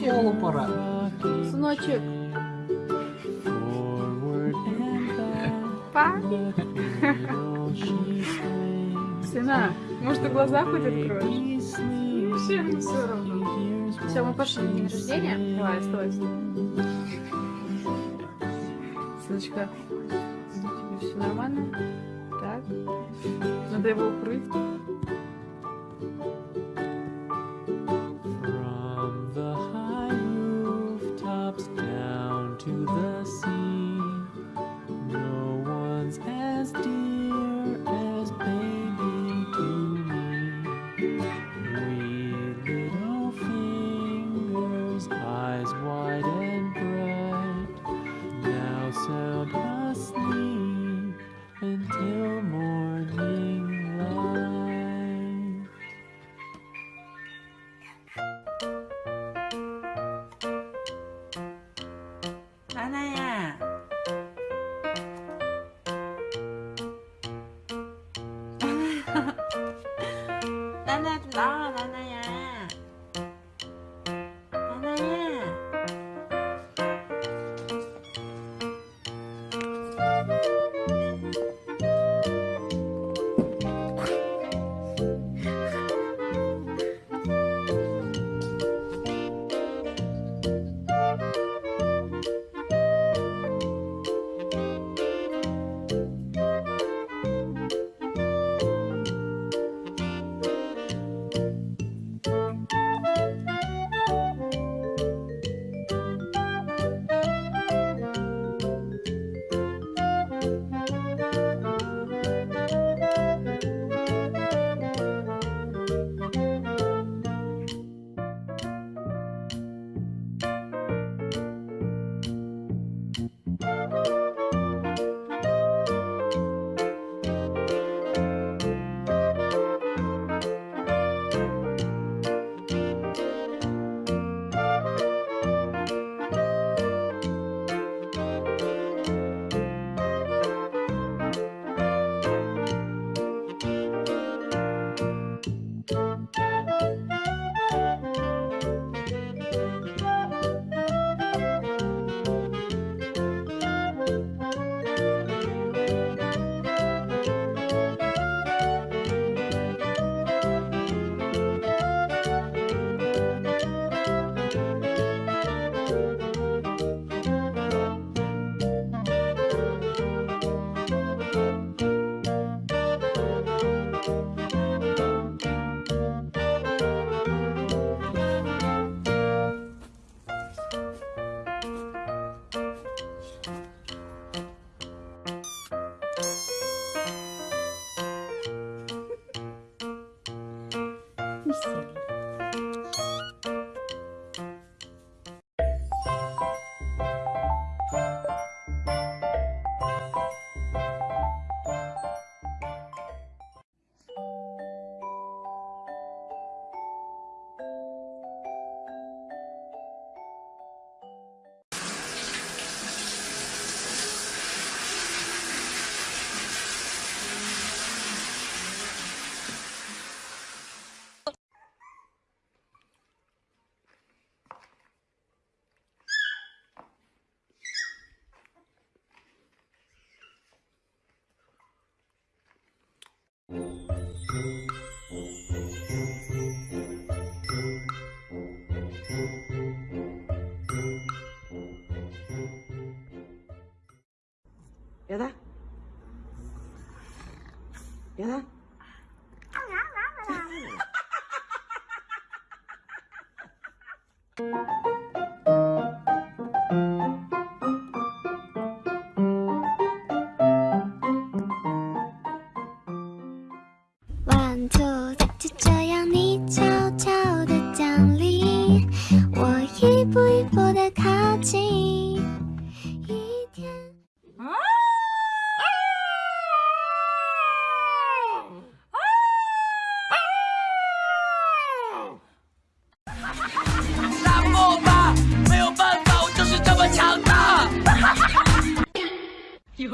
школу пора. Сыночек. Папе. Сына, может, ты глаза хоть откроешь? Ну все равно. Все, мы пошли на день рождения. Давай, стой. Сыночка, тебе все нормально? Так? Надо его укрыть.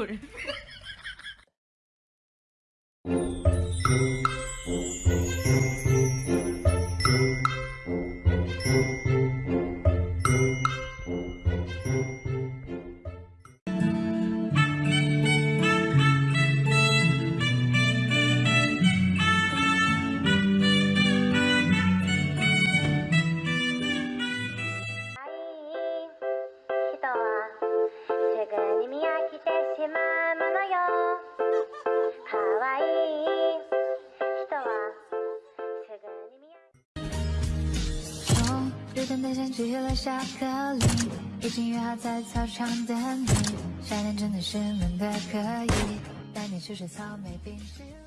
motive. 在操场等你。夏天真的是闷的可以，带你去吃草莓冰淇淋。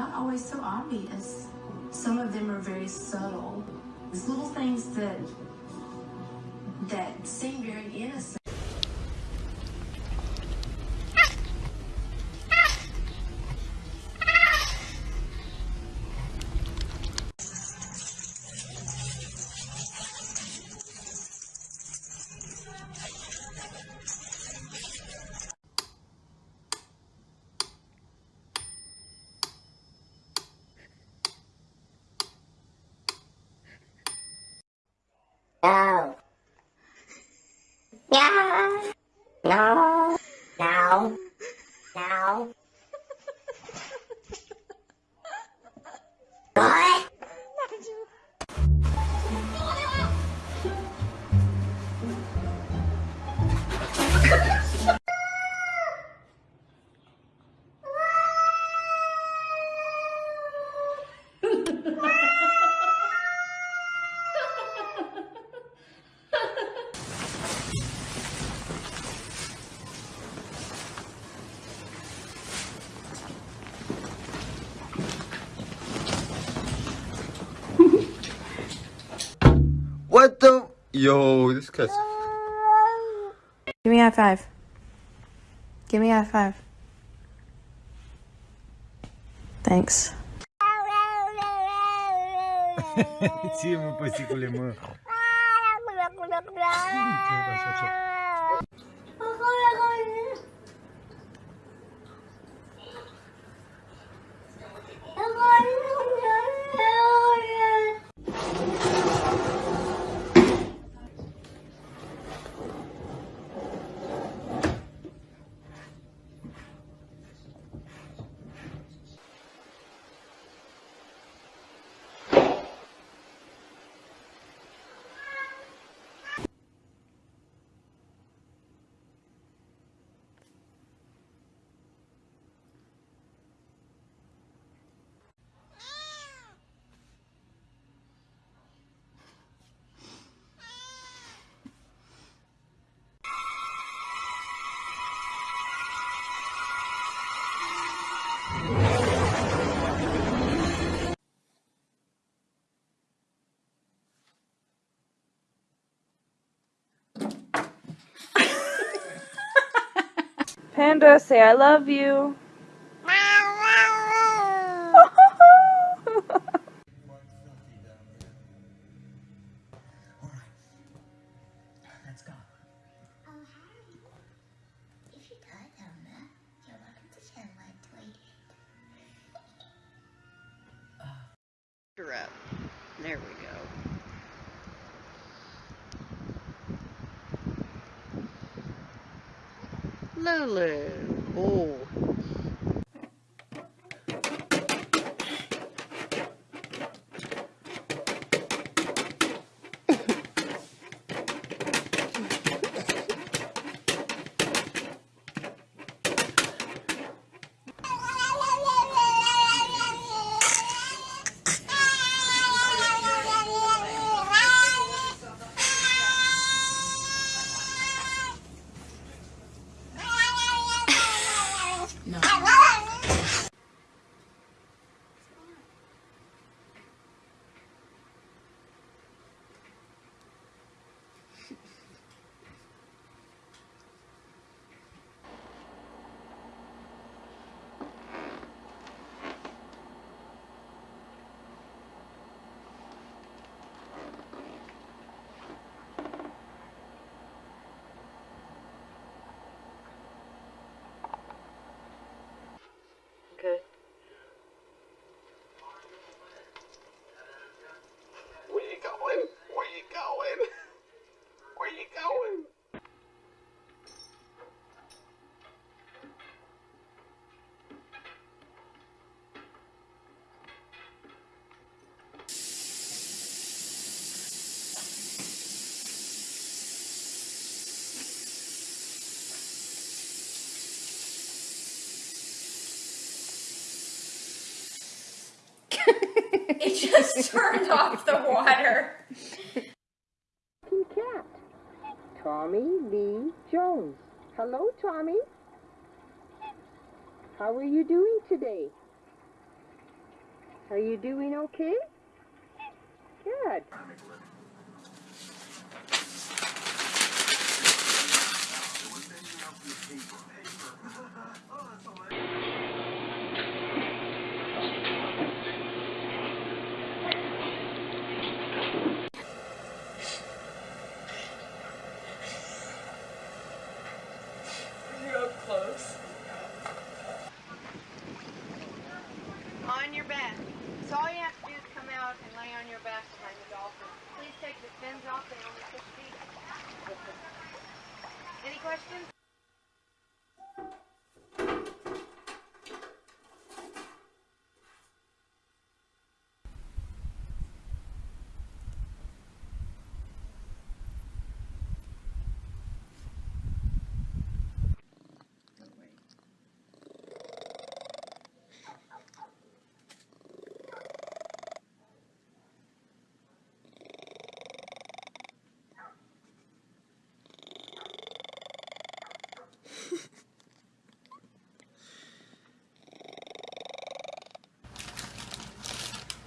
not always so obvious. Some of them are very subtle. It's little things that that seem very innocent. Yo, this cat's. Give me a high five. Give me a high five. Thanks. Sim, mon petit coulement. Panda, say I love you. Up. There we go. Lulu. Oh. Okay. Where you going? Where you going? Where you going? It just turned off the water. Cat. Tommy Lee Jones. Hello, Tommy. How are you doing today? Are you doing okay? Good. Real close. On your back. So all you have to do is come out and lay on your back behind the dolphin. Please take the fins off. They only push feet. Any questions?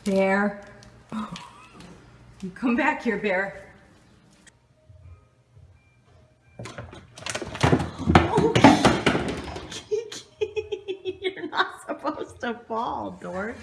Bear. You come back here, Bear. You're not supposed to fall, Dort.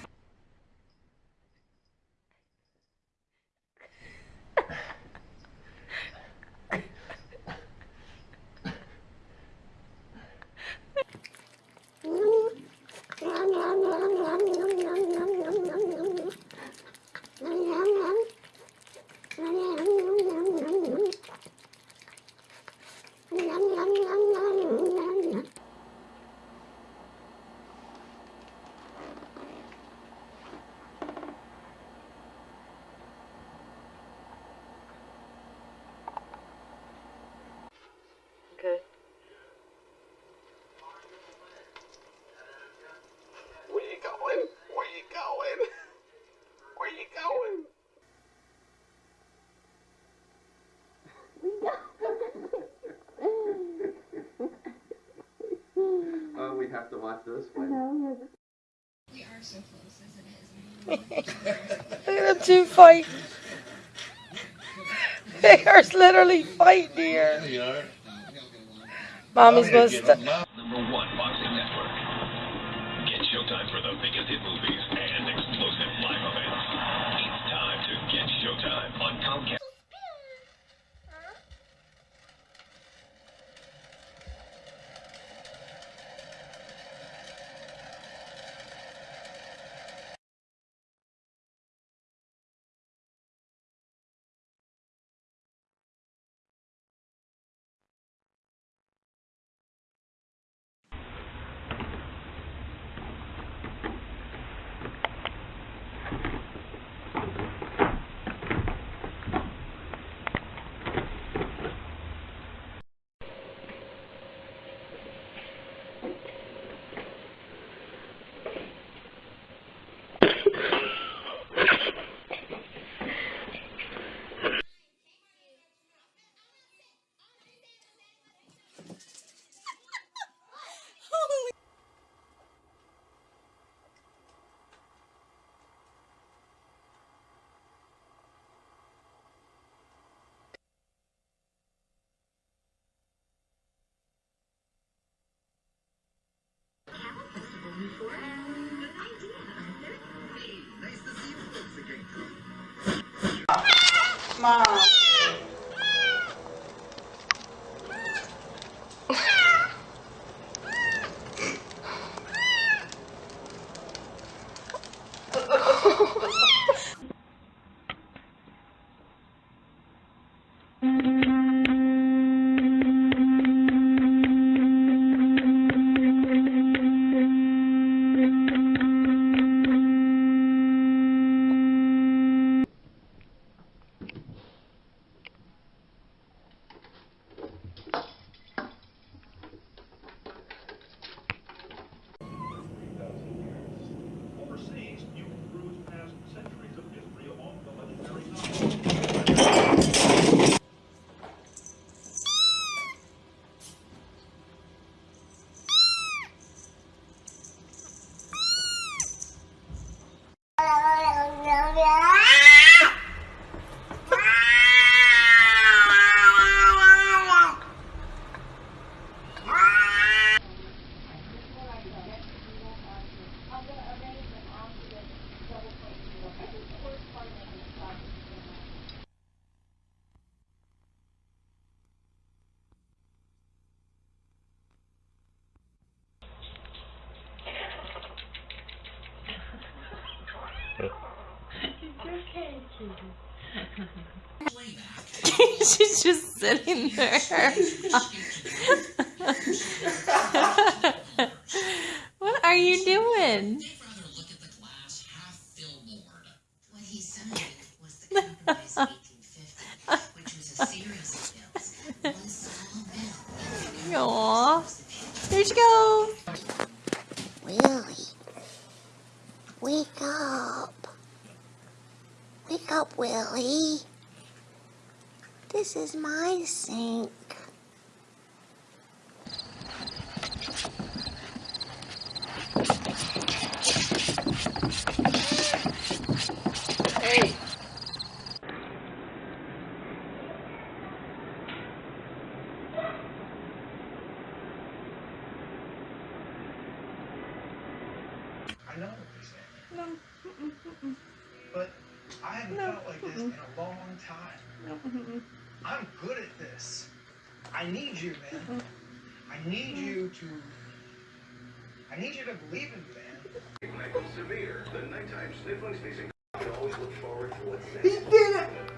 Okay. Where you going? Where you going? Where you going? oh, we have to watch this one. We are so close as it is. Look at them two fight. They are literally fighting here. They are. Mommy's supposed to. Number one boxing network. Get Showtime for the biggest hit movies and explosive live events. It's time to get Showtime on Comcast. Mom. She's just sitting there. what are you doing? What he summoned was the compromise 1850, which was a series of bills. One small bill. Aww. There she goes. Willie, wake up. Wake up, Willie. This is my sink. Hey. I know what you're saying. No. But I haven't felt like this in a long time. I'm good at this. I need you, man. Mm-hmm. I need you to. I need you to believe in me, man. NyQuil Severe, the nighttime sniffling sneezing. You always look forward to what's next. He next. did it!